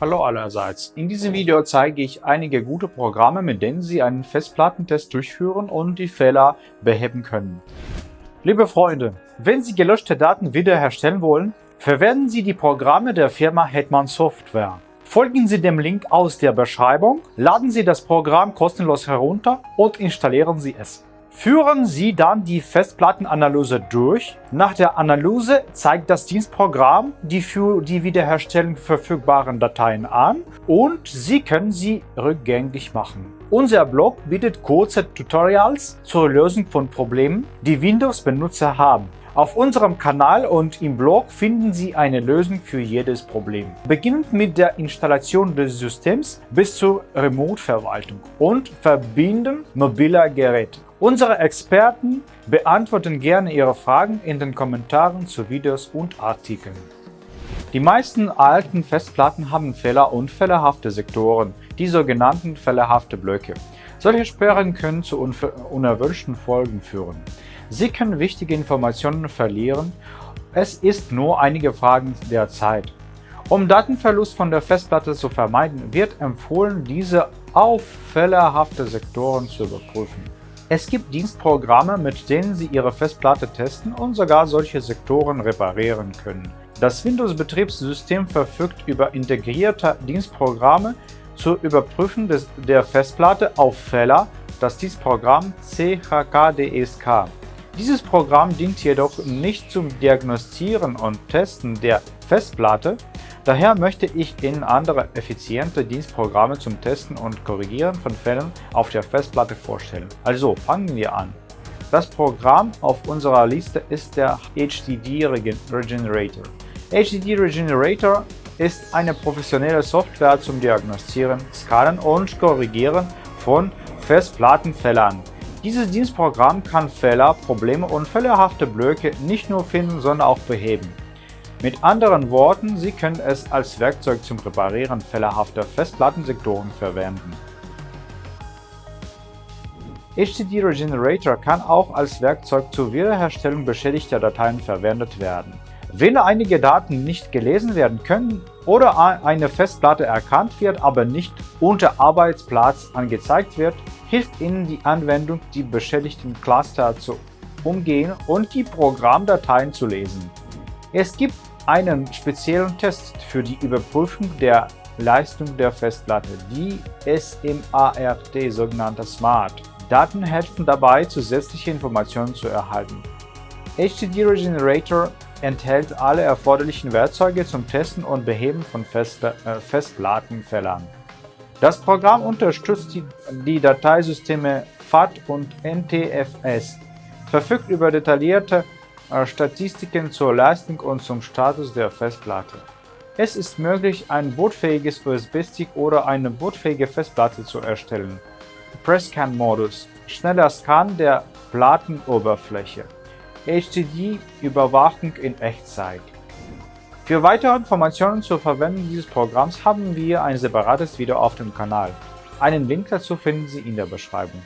Hallo allerseits. In diesem Video zeige ich einige gute Programme, mit denen Sie einen Festplattentest durchführen und die Fehler beheben können. Liebe Freunde, wenn Sie gelöschte Daten wiederherstellen wollen, verwenden Sie die Programme der Firma Hetman Software. Folgen Sie dem Link aus der Beschreibung, laden Sie das Programm kostenlos herunter und installieren Sie es. Führen Sie dann die Festplattenanalyse durch. Nach der Analyse zeigt das Dienstprogramm die für die Wiederherstellung verfügbaren Dateien an und Sie können sie rückgängig machen. Unser Blog bietet kurze Tutorials zur Lösung von Problemen, die Windows-Benutzer haben. Auf unserem Kanal und im Blog finden Sie eine Lösung für jedes Problem. Beginnend mit der Installation des Systems bis zur Remote-Verwaltung und Verbinden mobiler Geräte. Unsere Experten beantworten gerne Ihre Fragen in den Kommentaren zu Videos und Artikeln. Die meisten alten Festplatten haben Fehler und fehlerhafte Sektoren, die sogenannten fehlerhafte Blöcke. Solche Sperren können zu unerwünschten Folgen führen. Sie können wichtige Informationen verlieren. Es ist nur einige Fragen der Zeit. Um Datenverlust von der Festplatte zu vermeiden, wird empfohlen, diese auf fehlerhafte Sektoren zu überprüfen. Es gibt Dienstprogramme, mit denen Sie Ihre Festplatte testen und sogar solche Sektoren reparieren können. Das Windows-Betriebssystem verfügt über integrierte Dienstprogramme zur Überprüfung des, der Festplatte auf Fehler, das Dienstprogramm CHKDSK. Dieses Programm dient jedoch nicht zum Diagnostizieren und Testen der Festplatte, Daher möchte ich Ihnen andere effiziente Dienstprogramme zum Testen und Korrigieren von Fällen auf der Festplatte vorstellen. Also fangen wir an. Das Programm auf unserer Liste ist der HDD Regenerator. HDD Regenerator ist eine professionelle Software zum Diagnostizieren, Skalen und Korrigieren von Festplattenfehlern. Dieses Dienstprogramm kann Fehler, Probleme und fehlerhafte Blöcke nicht nur finden, sondern auch beheben. Mit anderen Worten, Sie können es als Werkzeug zum Reparieren fehlerhafter Festplattensektoren verwenden. HDD Regenerator kann auch als Werkzeug zur Wiederherstellung beschädigter Dateien verwendet werden. Wenn einige Daten nicht gelesen werden können oder eine Festplatte erkannt wird, aber nicht unter Arbeitsplatz angezeigt wird, hilft Ihnen die Anwendung, die beschädigten Cluster zu umgehen und die Programmdateien zu lesen. Es gibt einen speziellen Test für die Überprüfung der Leistung der Festplatte, die SMART, sogenannte SMART. Daten helfen dabei, zusätzliche Informationen zu erhalten. HDD Regenerator enthält alle erforderlichen Werkzeuge zum Testen und Beheben von Festpla äh, Festplattenfehlern. Das Programm unterstützt die, die Dateisysteme FAT und NTFS, verfügt über detaillierte Statistiken zur Leistung und zum Status der Festplatte. Es ist möglich, ein bootfähiges USB-Stick oder eine bootfähige Festplatte zu erstellen. Press-Scan-Modus – schneller Scan der Plattenoberfläche. HDD-Überwachung in Echtzeit. Für weitere Informationen zur Verwendung dieses Programms haben wir ein separates Video auf dem Kanal. Einen Link dazu finden Sie in der Beschreibung.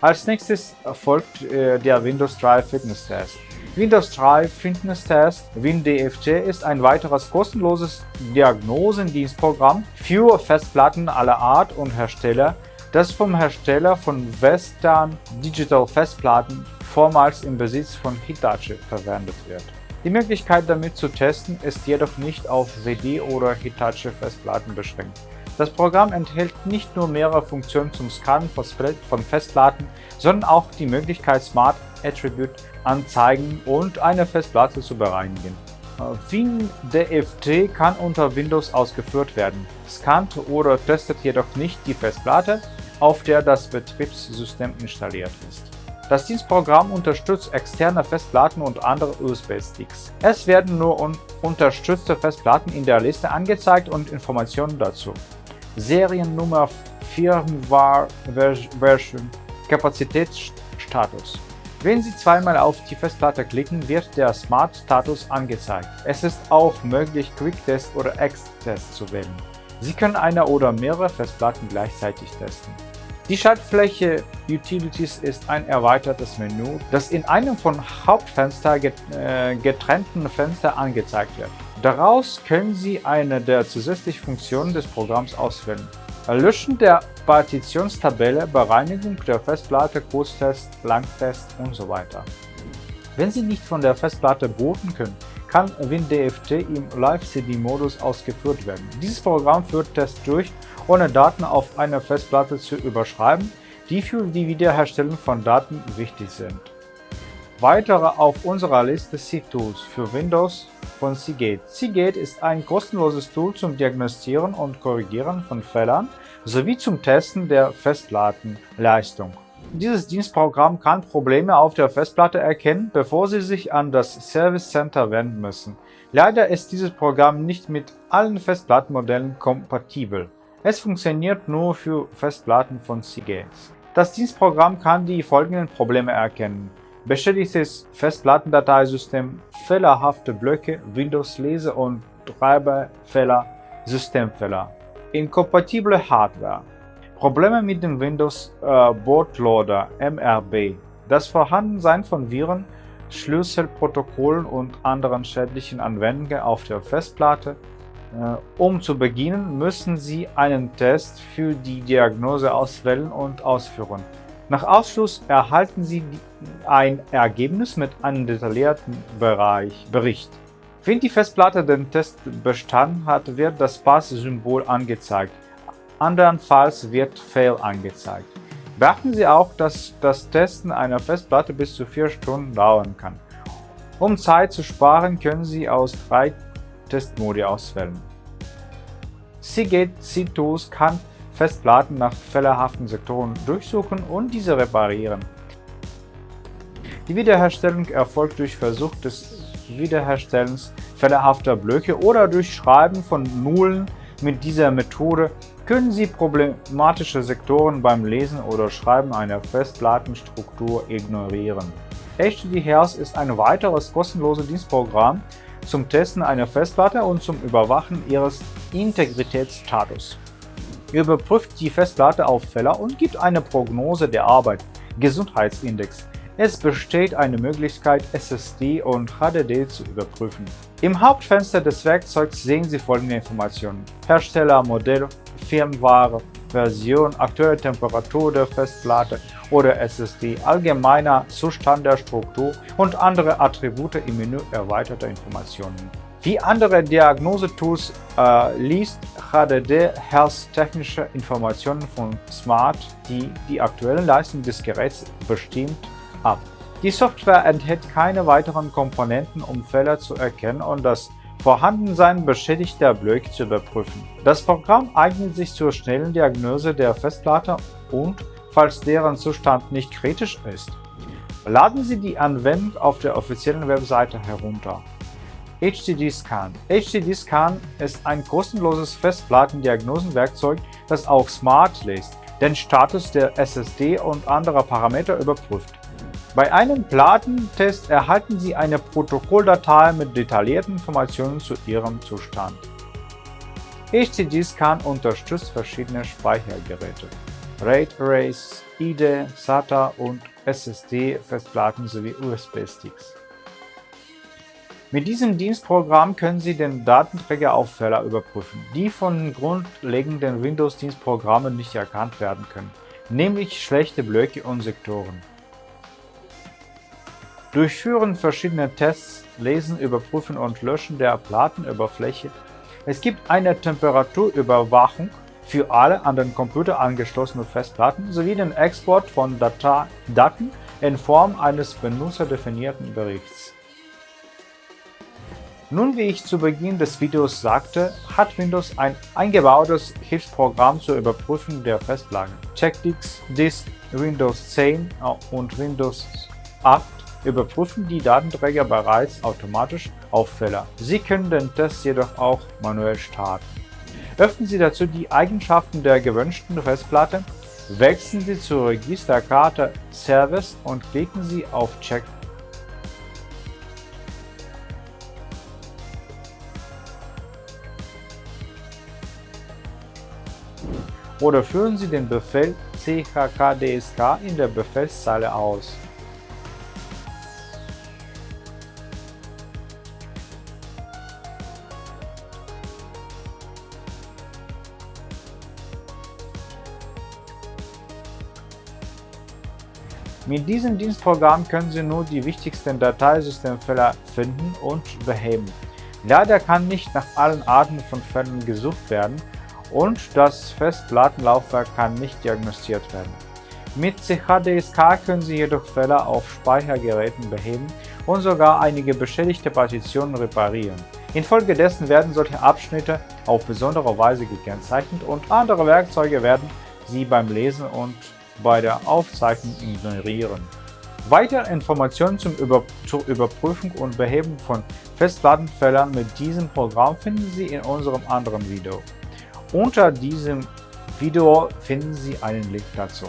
Als nächstes folgt äh, der Windows 3 Fitness Test. Windows 3 Fitness Test WinDFT ist ein weiteres kostenloses Diagnosendienstprogramm für Festplatten aller Art und Hersteller, das vom Hersteller von Western Digital Festplatten vormals im Besitz von Hitachi verwendet wird. Die Möglichkeit damit zu testen ist jedoch nicht auf CD- oder Hitachi-Festplatten beschränkt. Das Programm enthält nicht nur mehrere Funktionen zum Scannen von Festplatten, sondern auch die Möglichkeit, Smart Attribute anzeigen und eine Festplatte zu bereinigen. WinDFT kann unter Windows ausgeführt werden, scannt oder testet jedoch nicht die Festplatte, auf der das Betriebssystem installiert ist. Das Dienstprogramm unterstützt externe Festplatten und andere USB-Sticks. Es werden nur un unterstützte Festplatten in der Liste angezeigt und Informationen dazu. Seriennummer, Firmware Version, Kapazitätsstatus. Wenn Sie zweimal auf die Festplatte klicken, wird der Smart Status angezeigt. Es ist auch möglich, Quick Test oder X-Test zu wählen. Sie können eine oder mehrere Festplatten gleichzeitig testen. Die Schaltfläche Utilities ist ein erweitertes Menü, das in einem von Hauptfenster äh, getrennten Fenster angezeigt wird. Daraus können Sie eine der zusätzlichen Funktionen des Programms auswählen. Löschen der Partitionstabelle, Bereinigung der Festplatte, Kurztest, Langtest usw. So Wenn Sie nicht von der Festplatte booten können, kann WinDFT im Live-CD-Modus ausgeführt werden. Dieses Programm führt Tests durch, ohne Daten auf eine Festplatte zu überschreiben, die für die Wiederherstellung von Daten wichtig sind. Weitere auf unserer Liste C-Tools für Windows von Seagate. Seagate ist ein kostenloses Tool zum Diagnostizieren und Korrigieren von Fehlern sowie zum Testen der Festplattenleistung. Dieses Dienstprogramm kann Probleme auf der Festplatte erkennen, bevor Sie sich an das Service Center wenden müssen. Leider ist dieses Programm nicht mit allen Festplattenmodellen kompatibel. Es funktioniert nur für Festplatten von Seagate. Das Dienstprogramm kann die folgenden Probleme erkennen beschädigtes Festplattendateisystem, fehlerhafte Blöcke, Windows-Lese- und Treiberfehler, Systemfehler. Inkompatible Hardware. Probleme mit dem Windows äh, Bootloader MRB. Das Vorhandensein von Viren, Schlüsselprotokollen und anderen schädlichen Anwendungen auf der Festplatte. Äh, um zu beginnen, müssen Sie einen Test für die Diagnose auswählen und ausführen. Nach Ausschluss erhalten Sie ein Ergebnis mit einem detaillierten Bereich, Bericht. Wenn die Festplatte den Test bestanden hat, wird das Pass-Symbol angezeigt. Andernfalls wird Fail angezeigt. Beachten Sie auch, dass das Testen einer Festplatte bis zu vier Stunden dauern kann. Um Zeit zu sparen, können Sie aus drei Testmodi auswählen. Seagate C-Tools kann Festplatten nach fehlerhaften Sektoren durchsuchen und diese reparieren. Die Wiederherstellung erfolgt durch Versuch des Wiederherstellens fehlerhafter Blöcke oder durch Schreiben von Nullen. Mit dieser Methode können Sie problematische Sektoren beim Lesen oder Schreiben einer Festplattenstruktur ignorieren. HDD-Health ist ein weiteres kostenloses Dienstprogramm zum Testen einer Festplatte und zum Überwachen ihres Integritätsstatus überprüft die Festplatte auf Fehler und gibt eine Prognose der Arbeit, Gesundheitsindex. Es besteht eine Möglichkeit, SSD und HDD zu überprüfen. Im Hauptfenster des Werkzeugs sehen Sie folgende Informationen. Hersteller, Modell, Firmware, Version, aktuelle Temperatur der Festplatte oder SSD, allgemeiner Zustand der Struktur und andere Attribute im Menü erweiterte Informationen. Wie andere Diagnosetools äh, liest HDD Health technische Informationen von Smart, die die aktuelle Leistung des Geräts bestimmt, ab. Die Software enthält keine weiteren Komponenten, um Fehler zu erkennen und das Vorhandensein beschädigter Blöcke zu überprüfen. Das Programm eignet sich zur schnellen Diagnose der Festplatte und, falls deren Zustand nicht kritisch ist, laden Sie die Anwendung auf der offiziellen Webseite herunter. HDD Scan. HDD Scan ist ein kostenloses Festplattendiagnosenwerkzeug, das auch Smart liest, den Status der SSD und anderer Parameter überprüft. Bei einem Plattentest erhalten Sie eine Protokolldatei mit detaillierten Informationen zu Ihrem Zustand. HDD Scan unterstützt verschiedene Speichergeräte, RAID Arrays, IDE, SATA und SSD-Festplatten sowie USB-Sticks. Mit diesem Dienstprogramm können Sie den Datenträger auf Fehler überprüfen, die von grundlegenden Windows-Dienstprogrammen nicht erkannt werden können, nämlich schlechte Blöcke und Sektoren. Durchführen verschiedene Tests, Lesen, Überprüfen und Löschen der Platenoberfläche. Es gibt eine Temperaturüberwachung für alle an den Computer angeschlossenen Festplatten sowie den Export von Daten in Form eines benutzerdefinierten Berichts. Nun, wie ich zu Beginn des Videos sagte, hat Windows ein eingebautes Hilfsprogramm zur Überprüfung der Festplatten. Checkdix, Disk, Windows 10 und Windows 8 überprüfen die Datenträger bereits automatisch auf Fehler. Sie können den Test jedoch auch manuell starten. Öffnen Sie dazu die Eigenschaften der gewünschten Festplatte, wechseln Sie zur Registerkarte Service und klicken Sie auf Check oder führen Sie den Befehl chkdsk in der Befehlszeile aus. Mit diesem Dienstprogramm können Sie nur die wichtigsten Dateisystemfehler finden und beheben. Leider kann nicht nach allen Arten von Fällen gesucht werden, und das Festplattenlaufwerk kann nicht diagnostiziert werden. Mit CHDSK können Sie jedoch Fehler auf Speichergeräten beheben und sogar einige beschädigte Partitionen reparieren. Infolgedessen werden solche Abschnitte auf besondere Weise gekennzeichnet und andere Werkzeuge werden sie beim Lesen und bei der Aufzeichnung ignorieren. Weitere Informationen zum Über zur Überprüfung und Beheben von Festplattenfehlern mit diesem Programm finden Sie in unserem anderen Video. Unter diesem Video finden Sie einen Link dazu.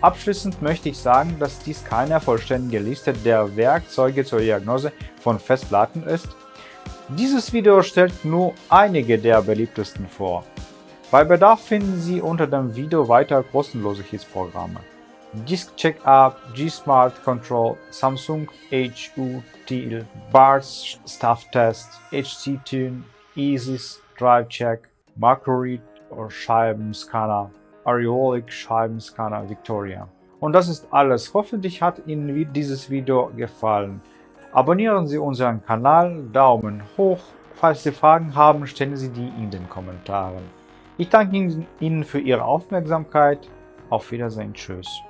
Abschließend möchte ich sagen, dass dies keine vollständige Liste der Werkzeuge zur Diagnose von Festplatten ist. Dieses Video stellt nur einige der beliebtesten vor. Bei Bedarf finden Sie unter dem Video weiter kostenlose Hilfsprogramme. Disk Checkup, G-Smart Control, Samsung HU BARS Stuff Test, HC Tune, EASYS Drive Check, Oder Scheibenscanner, Areolic Scheibenscanner Victoria. Und das ist alles. Hoffentlich hat Ihnen dieses Video gefallen. Abonnieren Sie unseren Kanal, Daumen hoch. Falls Sie Fragen haben, stellen Sie die in den Kommentaren. Ich danke Ihnen für Ihre Aufmerksamkeit. Auf Wiedersehen. Tschüss.